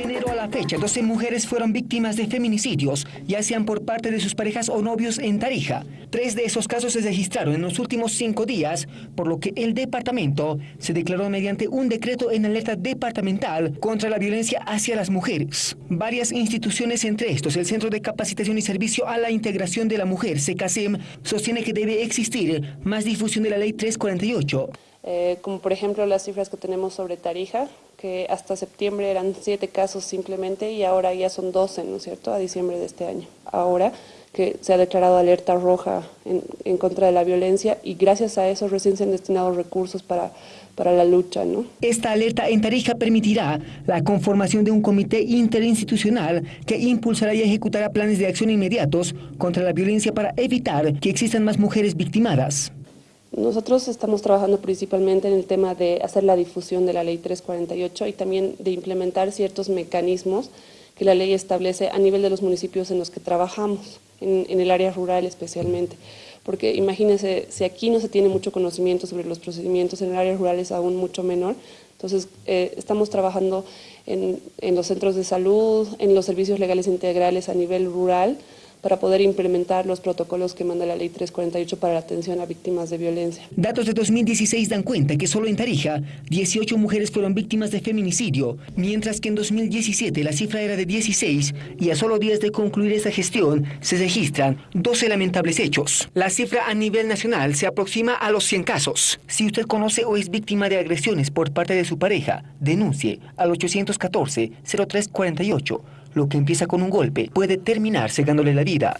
Enero a la fecha, 12 mujeres fueron víctimas de feminicidios, ya sean por parte de sus parejas o novios en Tarija. Tres de esos casos se registraron en los últimos cinco días, por lo que el departamento se declaró mediante un decreto en alerta departamental contra la violencia hacia las mujeres. Varias instituciones, entre estos el Centro de Capacitación y Servicio a la Integración de la Mujer, CECASEM, sostiene que debe existir más difusión de la Ley 348. Eh, como por ejemplo las cifras que tenemos sobre Tarija, que hasta septiembre eran siete casos simplemente y ahora ya son 12, ¿no es cierto?, a diciembre de este año. Ahora que se ha declarado alerta roja en, contra de la violencia y gracias a eso recién se han destinado recursos para, para la lucha. ¿no? Esta alerta en Tarija permitirá la conformación de un comité interinstitucional que impulsará y ejecutará planes de acción inmediatos contra la violencia para evitar que existan más mujeres victimadas. Nosotros estamos trabajando principalmente en el tema de hacer la difusión de la ley 348 y también de implementar ciertos mecanismos que la ley establece a nivel de los municipios en los que trabajamos, en, el área rural especialmente. Porque imagínense, si aquí no se tiene mucho conocimiento sobre los procedimientos, en el área rural es aún mucho menor, entonces eh, estamos trabajando en los centros de salud, en los servicios legales integrales a nivel rural, para poder implementar los protocolos que manda la Ley 348 para la atención a víctimas de violencia. Datos de 2016 dan cuenta que solo en Tarija 18 mujeres fueron víctimas de feminicidio, mientras que en 2017 la cifra era de 16 y a solo días de concluir esta gestión se registran 12 lamentables hechos. La cifra a nivel nacional se aproxima a los 100 casos. Si usted conoce o es víctima de agresiones por parte de su pareja, denuncie al 814-0348 lo que empieza con un golpe puede terminar cegándole la vida.